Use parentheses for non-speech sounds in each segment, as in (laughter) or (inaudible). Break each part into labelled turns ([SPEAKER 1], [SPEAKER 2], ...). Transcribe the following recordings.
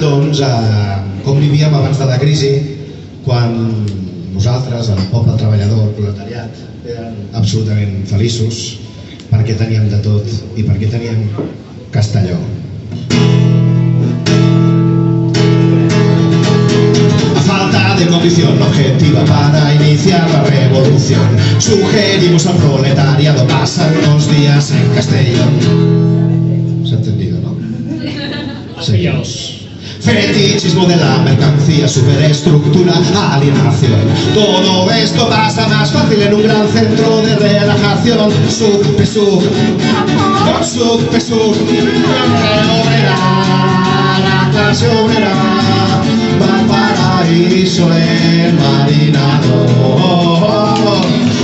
[SPEAKER 1] doncs, eh, com vivíem abans de la crisi, quan nosaltres, el poble treballador, el proletariat, eren absolutament feliços perquè teníem de tot i perquè teníem Castelló. A falta de condición objetiva para iniciar la revolución, sugerimos al proletariado pasar unos días en Castellón. ¿Se ha entendido, no? (laughs) Seguimos. Fetichismo de la mercancía, superestructura, alienación. Todo esto pasa más fácil en un gran centro de relajación. Sub, con sub, pesub, obrera, la clase obrera, va al paraíso el marinado.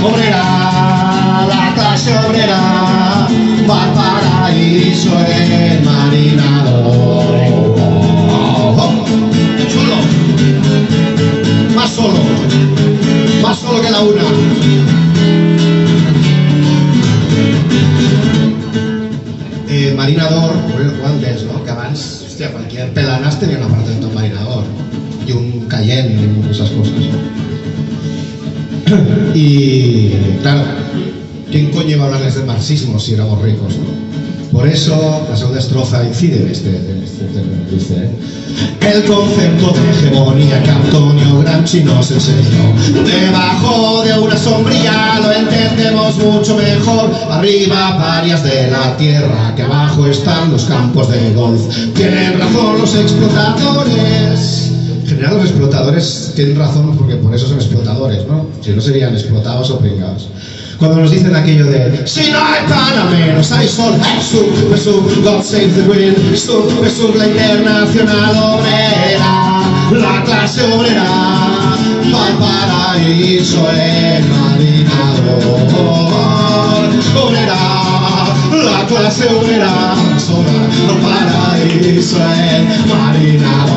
[SPEAKER 1] Obrera, la clase obrera, va al paraíso el marinado. Solo, más solo que la una. Eh, marinador, bueno, antes, ¿no? Que abans, hostia, cualquier pelanás tenía un apartamento en marinador y un Cayenne y esas cosas. ¿no? Y claro, ¿quién coño iba a hablarles del marxismo si éramos ricos? ¿no? Por eso la segunda estrofa incide en este, en este dice ¿eh? El concepto de hegemonía que Antonio Gramsci nos enseñó Debajo de una sombrilla lo entendemos mucho mejor Arriba varias de la tierra, que abajo están los campos de golf Tienen razón los explotadores en general los explotadores tienen razón porque por eso son explotadores, ¿no? Si no serían explotados o pringados. Cuando nos dicen aquello de Si no hay panameros, hay sol, hey, sub, sub, God save the queen Sub, sub, la internacional obrera La clase obrera Va al paraíso el marinador Obrera, la clase obrera Sola, al paraíso el marinador